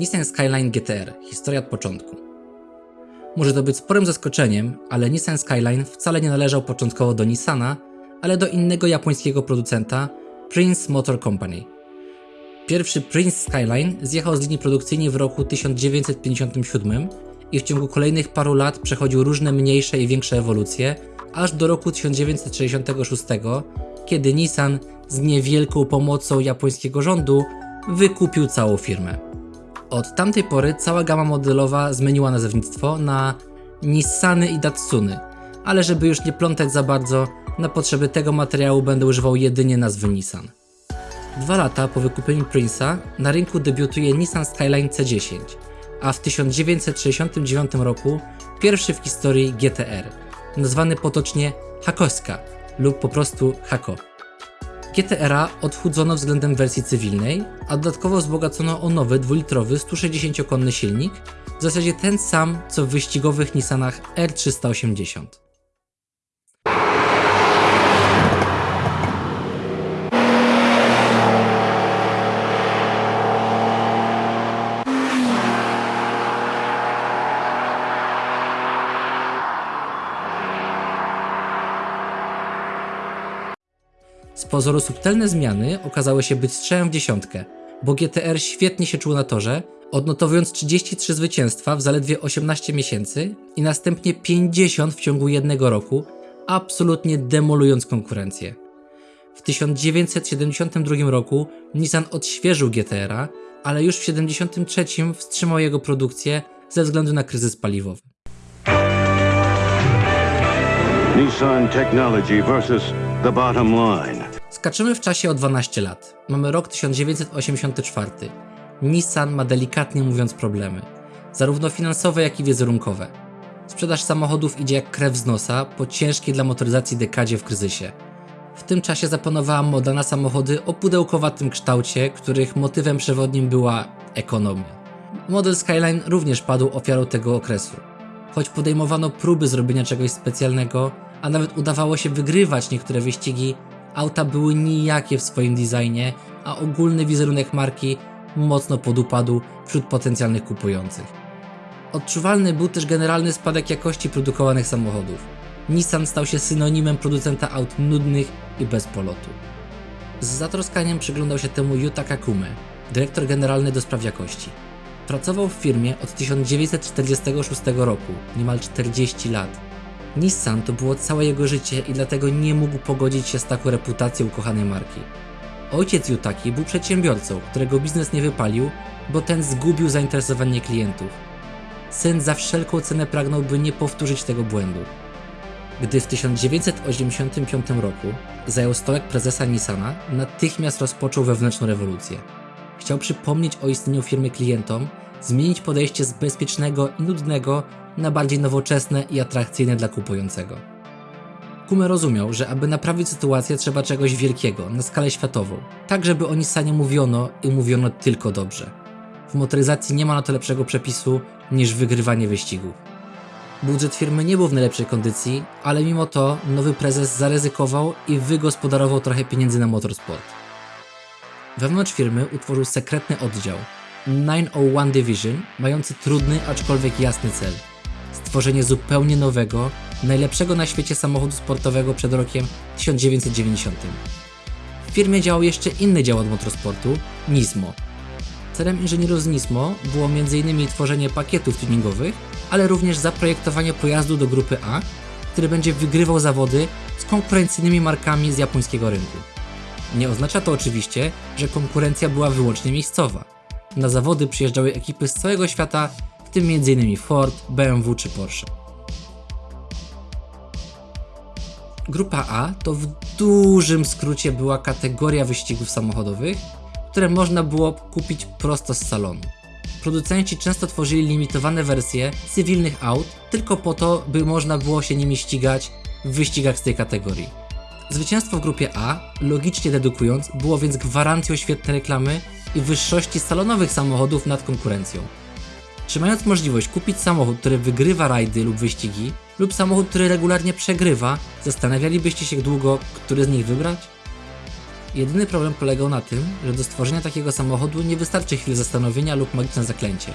Nissan Skyline GTR. Historia od początku. Może to być sporym zaskoczeniem, ale Nissan Skyline wcale nie należał początkowo do Nissana, ale do innego japońskiego producenta Prince Motor Company. Pierwszy Prince Skyline zjechał z linii produkcyjnej w roku 1957 i w ciągu kolejnych paru lat przechodził różne mniejsze i większe ewolucje, aż do roku 1966, kiedy Nissan z niewielką pomocą japońskiego rządu wykupił całą firmę. Od tamtej pory cała gama modelowa zmieniła nazewnictwo na Nissany i Datsuny, ale żeby już nie plątać za bardzo, na potrzeby tego materiału będę używał jedynie nazwy Nissan. Dwa lata po wykupieniu Prince'a na rynku debiutuje Nissan Skyline C10, a w 1969 roku pierwszy w historii GTR, nazwany potocznie Hakoska lub po prostu Hako. GTR-a odchudzono względem wersji cywilnej, a dodatkowo wzbogacono o nowy dwulitrowy 160-konny silnik, w zasadzie ten sam co w wyścigowych Nissanach R380. Z pozoru subtelne zmiany okazały się być strzałem w dziesiątkę, bo GTR świetnie się czuł na torze, odnotowując 33 zwycięstwa w zaledwie 18 miesięcy i następnie 50 w ciągu jednego roku, absolutnie demolując konkurencję. W 1972 roku Nissan odświeżył GTR-a, ale już w 1973 wstrzymał jego produkcję ze względu na kryzys paliwowy. Nissan Technology versus the bottom line. Skaczymy w czasie o 12 lat. Mamy rok 1984. Nissan ma delikatnie mówiąc problemy, zarówno finansowe, jak i wizerunkowe. Sprzedaż samochodów idzie jak krew z nosa po ciężkiej dla motoryzacji dekadzie w kryzysie. W tym czasie zapanowała moda na samochody o pudełkowatym kształcie, których motywem przewodnim była ekonomia. Model Skyline również padł ofiarą tego okresu. Choć podejmowano próby zrobienia czegoś specjalnego, a nawet udawało się wygrywać niektóre wyścigi, auta były nijakie w swoim designie, a ogólny wizerunek marki mocno podupadł wśród potencjalnych kupujących. Odczuwalny był też generalny spadek jakości produkowanych samochodów. Nissan stał się synonimem producenta aut nudnych i bez polotu. Z zatroskaniem przyglądał się temu Yuta Kakume, dyrektor generalny do spraw jakości. Pracował w firmie od 1946 roku, niemal 40 lat. Nissan to było całe jego życie i dlatego nie mógł pogodzić się z taką reputacją ukochanej marki. Ojciec Yutaki był przedsiębiorcą, którego biznes nie wypalił, bo ten zgubił zainteresowanie klientów. Syn za wszelką cenę pragnął, by nie powtórzyć tego błędu. Gdy w 1985 roku zajął stołek prezesa Nissana, natychmiast rozpoczął wewnętrzną rewolucję. Chciał przypomnieć o istnieniu firmy klientom, zmienić podejście z bezpiecznego i nudnego na bardziej nowoczesne i atrakcyjne dla kupującego. Kume rozumiał, że aby naprawić sytuację trzeba czegoś wielkiego, na skalę światową, tak żeby o Nissanie mówiono i mówiono tylko dobrze. W motoryzacji nie ma na to lepszego przepisu niż wygrywanie wyścigów. Budżet firmy nie był w najlepszej kondycji, ale mimo to nowy prezes zaryzykował i wygospodarował trochę pieniędzy na motorsport. Wewnątrz firmy utworzył sekretny oddział 901 Division, mający trudny, aczkolwiek jasny cel stworzenie zupełnie nowego, najlepszego na świecie samochodu sportowego przed rokiem 1990. W firmie działał jeszcze inny dział od motorsportu Nismo. Celem inżynierów z Nismo było m.in. tworzenie pakietów tuningowych, ale również zaprojektowanie pojazdu do grupy A, który będzie wygrywał zawody z konkurencyjnymi markami z japońskiego rynku. Nie oznacza to oczywiście, że konkurencja była wyłącznie miejscowa. Na zawody przyjeżdżały ekipy z całego świata w tym m.in. Ford, BMW czy Porsche. Grupa A to w dużym skrócie była kategoria wyścigów samochodowych, które można było kupić prosto z salonu. Producenci często tworzyli limitowane wersje cywilnych aut tylko po to, by można było się nimi ścigać w wyścigach z tej kategorii. Zwycięstwo w grupie A, logicznie dedukując, było więc gwarancją świetnej reklamy i wyższości salonowych samochodów nad konkurencją. Czy mając możliwość kupić samochód, który wygrywa rajdy lub wyścigi, lub samochód, który regularnie przegrywa, zastanawialibyście się długo, który z nich wybrać? Jedyny problem polegał na tym, że do stworzenia takiego samochodu nie wystarczy chwil zastanowienia lub magiczne zaklęcie.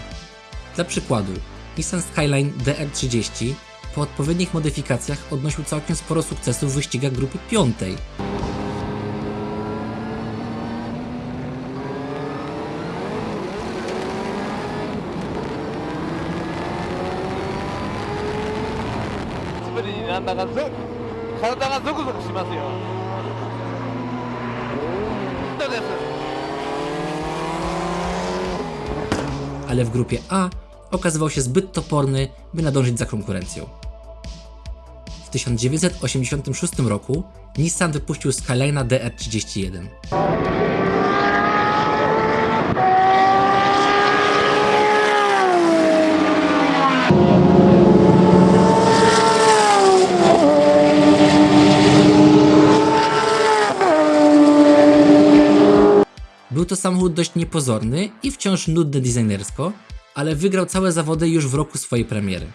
Dla przykładu, Nissan Skyline DR30 po odpowiednich modyfikacjach odnosił całkiem sporo sukcesów w wyścigach grupy 5. ale w grupie A okazywał się zbyt toporny, by nadążyć za konkurencją. W 1986 roku Nissan wypuścił Skyline'a DR31. Był to samochód dość niepozorny i wciąż nudny designersko, ale wygrał całe zawody już w roku swojej premiery.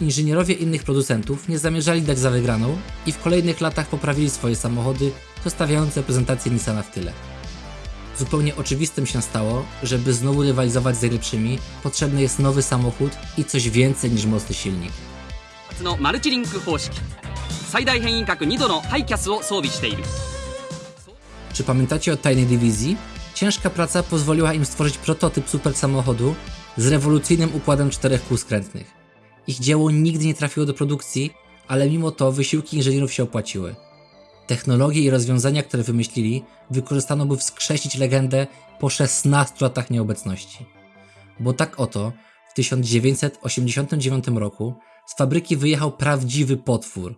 Inżynierowie innych producentów nie zamierzali dać za wygraną i w kolejnych latach poprawili swoje samochody, zostawiając reprezentację Nissana w tyle. Zupełnie oczywistym się stało, żeby znowu rywalizować z najlepszymi, potrzebny jest nowy samochód i coś więcej niż mocny silnik. のマルチリンク方式最大変異角2度のハイキャスを装備している Czy pamiętacie o tajnej dywizji? Ciężka praca pozwoliła im stworzyć prototyp super samochodu z rewolucyjnym układem czterech kół skrętnych. Ich dzieło nigdy nie trafiło do produkcji, ale mimo to wysiłki inżynierów się opłaciły. Technologie i rozwiązania, które wymyślili, wykorzystano by wskrzesić legendę po 16 latach nieobecności. Bo tak oto, w 1989 roku z fabryki wyjechał prawdziwy potwór,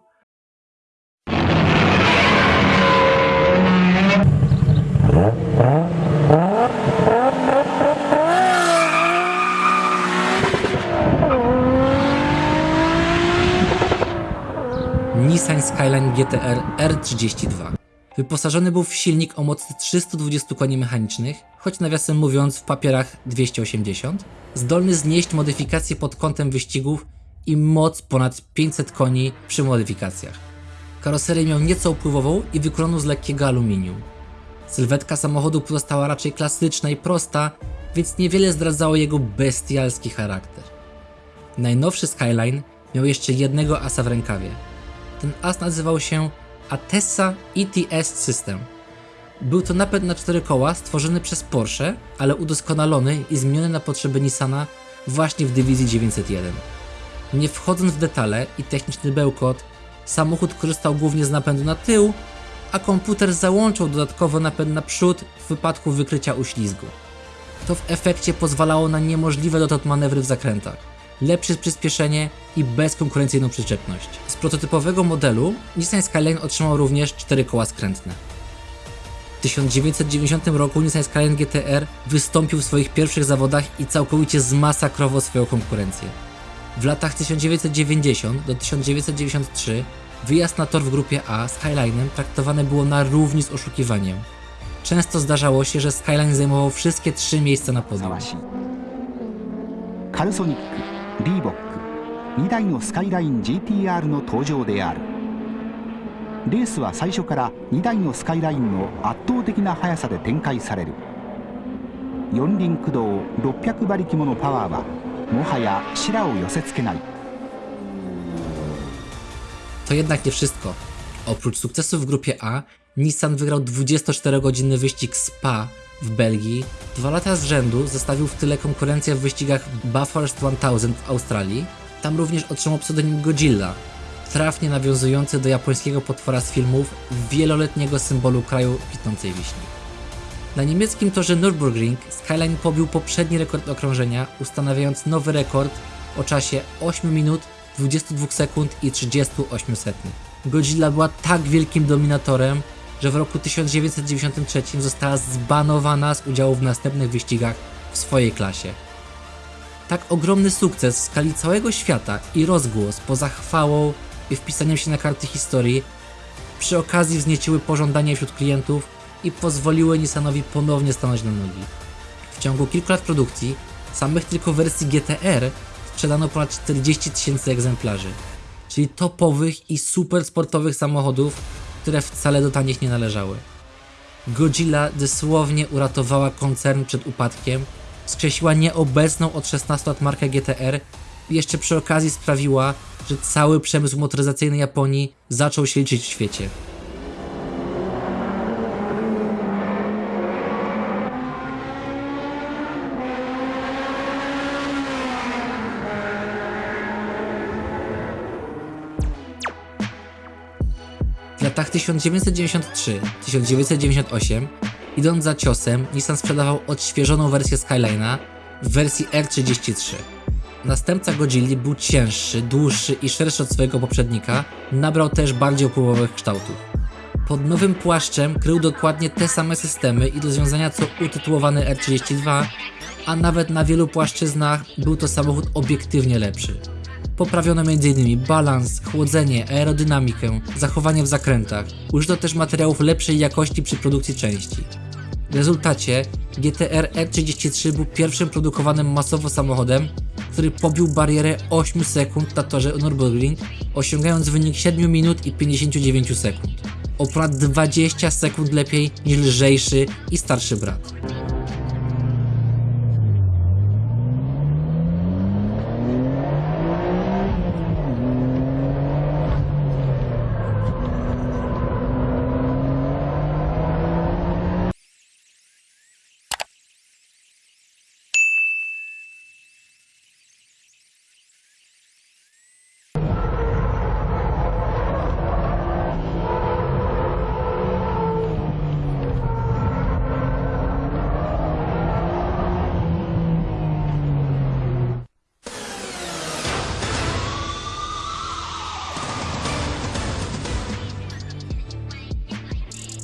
Nissan Skyline GTR R32. Wyposażony był w silnik o mocy 320 koni mechanicznych, choć nawiasem mówiąc w papierach 280, zdolny znieść modyfikacje pod kątem wyścigów i moc ponad 500 koni przy modyfikacjach. Karoserię miał nieco upływową i wykonaną z lekkiego aluminium. Sylwetka samochodu pozostała raczej klasyczna i prosta, więc niewiele zdradzało jego bestialski charakter. Najnowszy Skyline miał jeszcze jednego asa w rękawie. Ten as nazywał się Atessa ETS System. Był to napęd na cztery koła stworzony przez Porsche, ale udoskonalony i zmieniony na potrzeby Nissana właśnie w dywizji 901. Nie wchodząc w detale i techniczny bełkot, samochód korzystał głównie z napędu na tył, a komputer załączał dodatkowo napęd na przód w wypadku wykrycia uślizgu. To w efekcie pozwalało na niemożliwe dotąd manewry w zakrętach, lepsze przyspieszenie i bezkonkurencyjną przyczepność. Z prototypowego modelu Nissan Skyline otrzymał również 4 koła skrętne. W 1990 roku Nissan Skyline GTR wystąpił w swoich pierwszych zawodach i całkowicie zmasakrował swoją konkurencję. W latach 1990 do 1993 wyjazd na tor w grupie A Skyline'em traktowane było na równi z oszukiwaniem. Często zdarzało się, że Skyline zajmował wszystkie trzy miejsca na podium. わしいカルソニック リーボック2台のスカイライン GTR の登場であるレースは最初から2台のスカイラインの圧倒的な速さで展開される四輪駆動600馬力ものパワーはもはや白を寄せつけない To jednak nie wszystko. Oprócz sukcesów w grupie A, Nissan wygrał 24-godzinny wyścig Spa w Belgii. Dwa lata z rzędu zostawił w tyle konkurencję w wyścigach Bathurst 1000 w Australii. Tam również otrzymał pseudonim Godzilla, trafnie nawiązujący do japońskiego potwora z filmów, wieloletniego symbolu kraju kwitnącej wiśni. Na niemieckim torze Nürburgring Skyline pobił poprzedni rekord okrążenia, ustanawiając nowy rekord o czasie 8 minut, 22 sekund i 38 setnych. Godzilla była tak wielkim dominatorem, że w roku 1993 została zbanowana z udziału w następnych wyścigach w swojej klasie. Tak ogromny sukces w skali całego świata i rozgłos poza chwałą i wpisaniem się na karty historii przy okazji wznieciły pożądanie wśród klientów i pozwoliły Nissanowi ponownie stanąć na nogi. W ciągu kilku lat produkcji samych tylko wersji GTR sprzedano ponad 40 tysięcy egzemplarzy, czyli topowych i super sportowych samochodów, które wcale do tanich nie należały. Godzilla dosłownie uratowała koncern przed upadkiem, skrzesiła nieobecną od 16 lat markę GTR i jeszcze przy okazji sprawiła, że cały przemysł motoryzacyjny Japonii zaczął się liczyć w świecie. Latach 1993-1998, idąc za ciosem, Nissan sprzedawał odświeżoną wersję Skyline'a w wersji R33. Następca Godzilli był cięższy, dłuższy i szerszy od swojego poprzednika, nabrał też bardziej opływowych kształtów. Pod nowym płaszczem krył dokładnie te same systemy i rozwiązania co utytułowany R32, a nawet na wielu płaszczyznach był to samochód obiektywnie lepszy. Poprawiono m.in. balans, chłodzenie, aerodynamikę, zachowanie w zakrętach. Użyto też materiałów lepszej jakości przy produkcji części. W rezultacie GTR R33 był pierwszym produkowanym masowo samochodem, który pobił barierę 8 sekund na torze Nürburgring, osiągając wynik 7 minut i 59 sekund. O ponad 20 sekund lepiej niż lżejszy i starszy brat.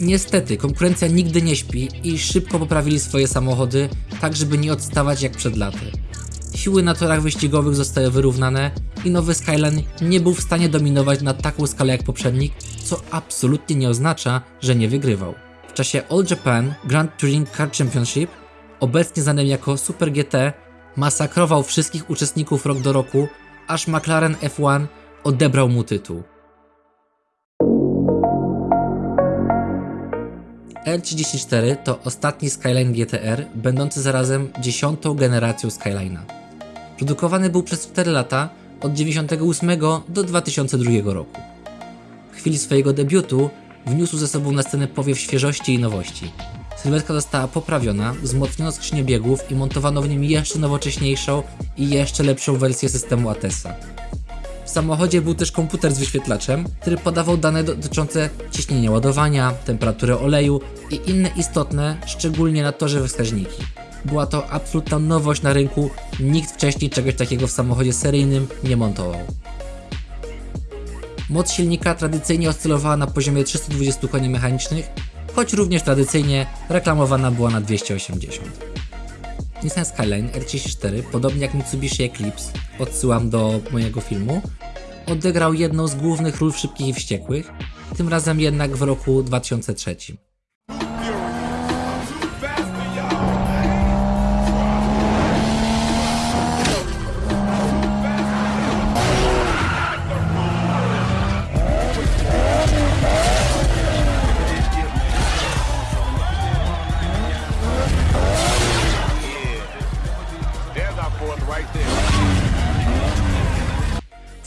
Niestety, konkurencja nigdy nie śpi i szybko poprawili swoje samochody, tak żeby nie odstawać jak przed laty. Siły na torach wyścigowych zostały wyrównane i nowy Skyline nie był w stanie dominować na taką skalę jak poprzednik, co absolutnie nie oznacza, że nie wygrywał. W czasie All Japan Grand Touring Car Championship, obecnie znanym jako Super GT, masakrował wszystkich uczestników rok do roku, aż McLaren F1 odebrał mu tytuł. R34 to ostatni Skyline GTR, będący zarazem dziesiątą generacją Skyline'a. Produkowany był przez 4 lata, od 98 do 2002 roku. W chwili swojego debiutu wniósł ze sobą na scenę powiew świeżości i nowości. Sylwetka została poprawiona, wzmocniono skrzynię biegów i montowano w nim jeszcze nowocześniejszą i jeszcze lepszą wersję systemu ATESA. W samochodzie był też komputer z wyświetlaczem, który podawał dane dotyczące ciśnienia ładowania, temperatury oleju i inne istotne, szczególnie na torze wskaźniki. Była to absolutna nowość na rynku, nikt wcześniej czegoś takiego w samochodzie seryjnym nie montował. Moc silnika tradycyjnie oscylowała na poziomie 320 koni mechanicznych, choć również tradycyjnie reklamowana była na 280. Nissan Skyline R34, podobnie jak Mitsubishi Eclipse, odsyłam do mojego filmu, odegrał jedną z głównych ról w Szybkich i Wściekłych, tym razem jednak w roku 2003.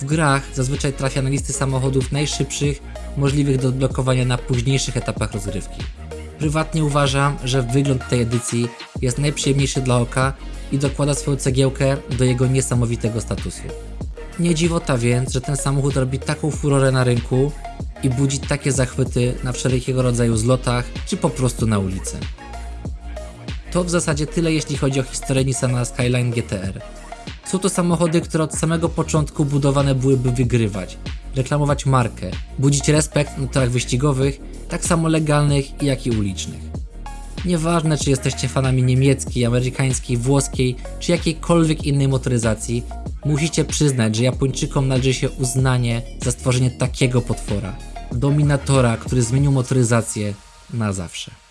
W grach zazwyczaj trafia na listy samochodów najszybszych, możliwych do odblokowania na późniejszych etapach rozgrywki. Prywatnie uważam, że wygląd tej edycji jest najprzyjemniejszy dla oka i dokłada swoją cegiełkę do jego niesamowitego statusu. Nie dziwota więc, że ten samochód robi taką furorę na rynku i budzi takie zachwyty na wszelkiego rodzaju zlotach czy po prostu na ulicy. To w zasadzie tyle jeśli chodzi o historię Nissana Skyline GTR. Są to samochody, które od samego początku budowane były by wygrywać, reklamować markę, budzić respekt na torach wyścigowych, tak samo legalnych jak i ulicznych. Nieważne czy jesteście fanami niemieckiej, amerykańskiej, włoskiej czy jakiejkolwiek innej motoryzacji, musicie przyznać, że Japończykom należy się uznanie za stworzenie takiego potwora, dominatora, który zmienił motoryzację na zawsze.